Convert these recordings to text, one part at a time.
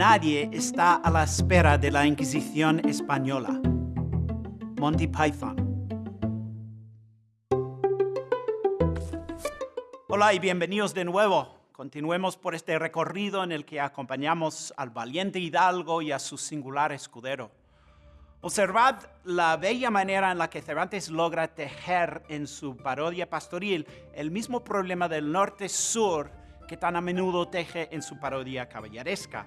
Nadie está a la espera de la Inquisición española. Monty Python. Hola y bienvenidos de nuevo. Continuemos por este recorrido en el que acompañamos al valiente hidalgo y a su singular escudero. Observad la bella manera en la que Cervantes logra tejer en su parodia pastoril el mismo problema del norte-sur que tan a menudo teje en su parodia caballeresca.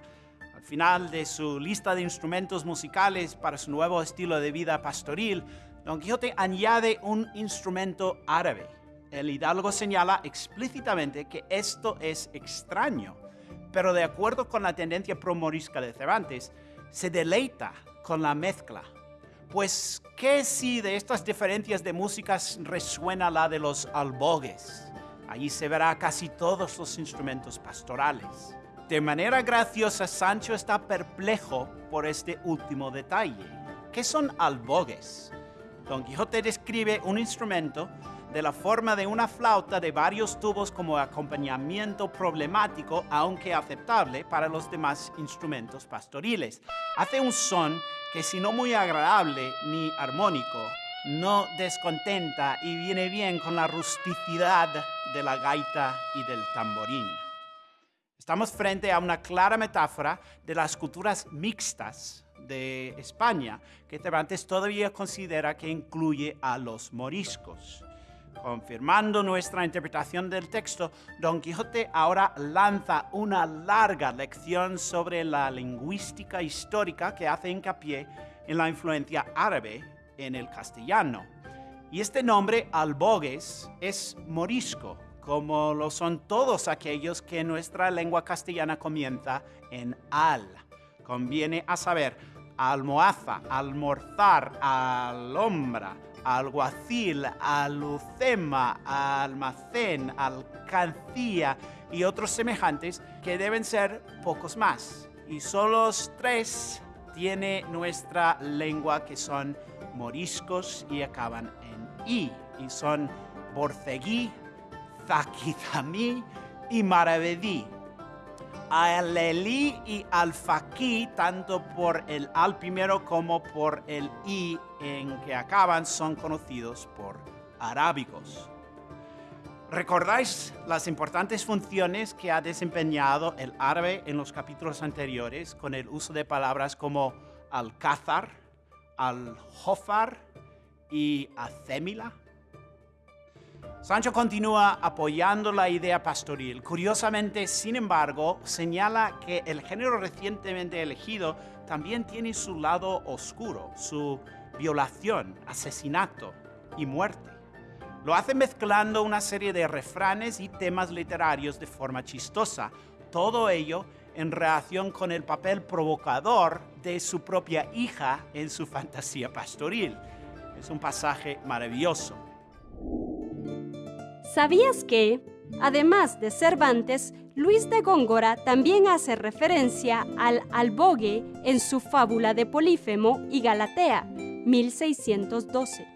Al final de su lista de instrumentos musicales para su nuevo estilo de vida pastoril, Don Quijote añade un instrumento árabe el hidalgo señala explícitamente que esto es extraño, pero de acuerdo con la tendencia promorisca de Cervantes, se deleita con la mezcla. Pues, ¿qué si de estas diferencias de músicas resuena la de los albogues? Allí se verá casi todos los instrumentos pastorales. De manera graciosa, Sancho está perplejo por este último detalle. ¿Qué son albogues? Don Quijote describe un instrumento de la forma de una flauta de varios tubos como acompañamiento problemático, aunque aceptable para los demás instrumentos pastoriles. Hace un son que si no muy agradable ni armónico, no descontenta y viene bien con la rusticidad de la gaita y del tamborín. Estamos frente a una clara metáfora de las culturas mixtas de España, que Cervantes todavía considera que incluye a los moriscos. Confirmando nuestra interpretación del texto, Don Quijote ahora lanza una larga lección sobre la lingüística histórica que hace hincapié en la influencia árabe en el castellano. Y este nombre, albogues, es morisco, como lo son todos aquellos que nuestra lengua castellana comienza en al. Conviene a saber almohaza, almorzar, alombra, alguacil, alucema, almacén, alcancía y otros semejantes que deben ser pocos más. Y solo tres tiene nuestra lengua que son moriscos y acaban en i. Y son borceguí, zaquizamí y maravedí alelí y alfaquí, tanto por el al primero como por el i en que acaban, son conocidos por arábigos. ¿Recordáis las importantes funciones que ha desempeñado el árabe en los capítulos anteriores con el uso de palabras como alcázar, aljofar y acémila? Sancho continúa apoyando la idea pastoril. Curiosamente, sin embargo, señala que el género recientemente elegido también tiene su lado oscuro, su violación, asesinato y muerte. Lo hace mezclando una serie de refranes y temas literarios de forma chistosa, todo ello en relación con el papel provocador de su propia hija en su fantasía pastoril. Es un pasaje maravilloso. ¿Sabías que, además de Cervantes, Luis de Góngora también hace referencia al albogue en su fábula de Polífemo y Galatea, 1612?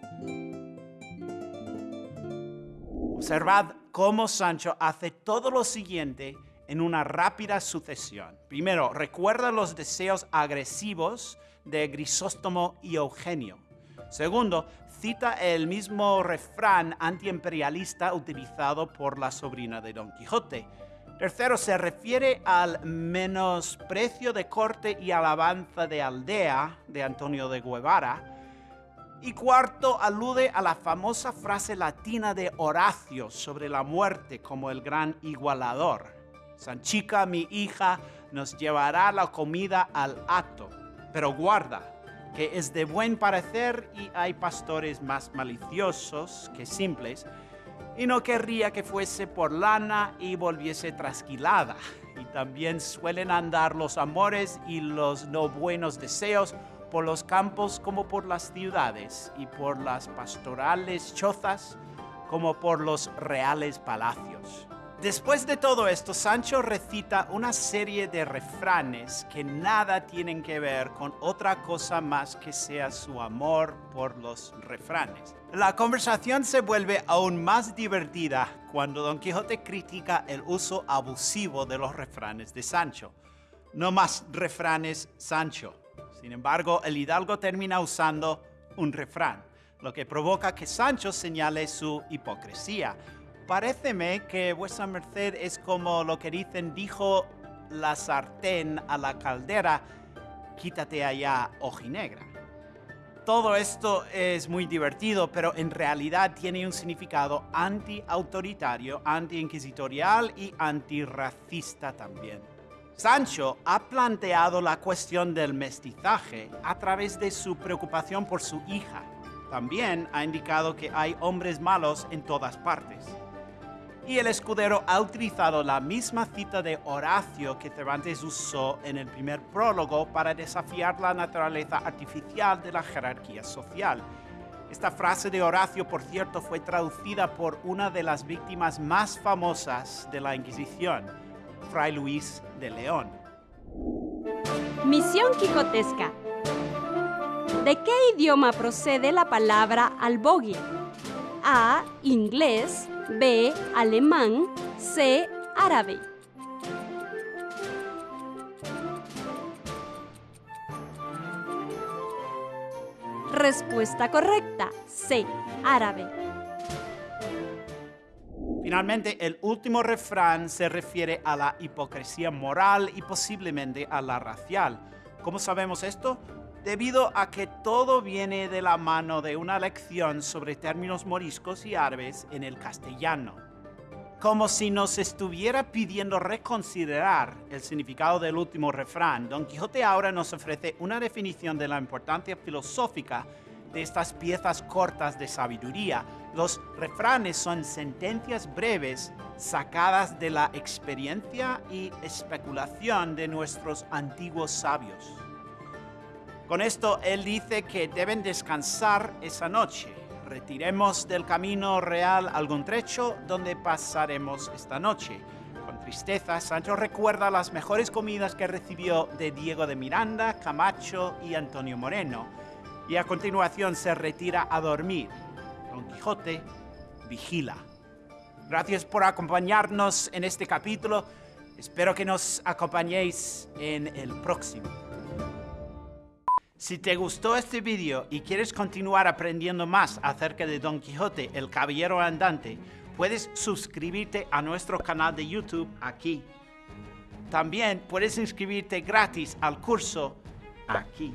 Observad cómo Sancho hace todo lo siguiente en una rápida sucesión. Primero, recuerda los deseos agresivos de Grisóstomo y Eugenio. Segundo, cita el mismo refrán antiimperialista utilizado por la sobrina de Don Quijote. Tercero, se refiere al menosprecio de corte y alabanza de aldea de Antonio de Guevara. Y cuarto, alude a la famosa frase latina de Horacio sobre la muerte como el gran igualador. Sanchica, mi hija, nos llevará la comida al acto, pero guarda, que es de buen parecer y hay pastores más maliciosos que simples, y no querría que fuese por lana y volviese trasquilada. Y también suelen andar los amores y los no buenos deseos por los campos como por las ciudades, y por las pastorales chozas como por los reales palacios. Después de todo esto, Sancho recita una serie de refranes que nada tienen que ver con otra cosa más que sea su amor por los refranes. La conversación se vuelve aún más divertida cuando Don Quijote critica el uso abusivo de los refranes de Sancho. No más refranes, Sancho. Sin embargo, el hidalgo termina usando un refrán, lo que provoca que Sancho señale su hipocresía. Paréceme que vuestra merced es como lo que dicen, dijo la sartén a la caldera, quítate allá, ojinegra. Todo esto es muy divertido, pero en realidad tiene un significado anti-autoritario, anti-inquisitorial y antirracista también. Sancho ha planteado la cuestión del mestizaje a través de su preocupación por su hija. También ha indicado que hay hombres malos en todas partes y el escudero ha utilizado la misma cita de Horacio que Cervantes usó en el primer prólogo para desafiar la naturaleza artificial de la jerarquía social. Esta frase de Horacio, por cierto, fue traducida por una de las víctimas más famosas de la Inquisición, Fray Luis de León. Misión Quijotesca. ¿De qué idioma procede la palabra albogue? A. Inglés. B. Alemán. C. Árabe. Respuesta correcta. C. Árabe. Finalmente, el último refrán se refiere a la hipocresía moral y posiblemente a la racial. ¿Cómo sabemos esto? Debido a que todo viene de la mano de una lección sobre términos moriscos y árabes en el castellano. Como si nos estuviera pidiendo reconsiderar el significado del último refrán, Don Quijote ahora nos ofrece una definición de la importancia filosófica de estas piezas cortas de sabiduría. Los refranes son sentencias breves sacadas de la experiencia y especulación de nuestros antiguos sabios. Con esto él dice que deben descansar esa noche. Retiremos del camino real algún trecho donde pasaremos esta noche. Con tristeza, Sancho recuerda las mejores comidas que recibió de Diego de Miranda, Camacho y Antonio Moreno. Y a continuación se retira a dormir. Don Quijote vigila. Gracias por acompañarnos en este capítulo. Espero que nos acompañéis en el próximo. Si te gustó este video y quieres continuar aprendiendo más acerca de Don Quijote, el Caballero Andante, puedes suscribirte a nuestro canal de YouTube aquí. También puedes inscribirte gratis al curso aquí.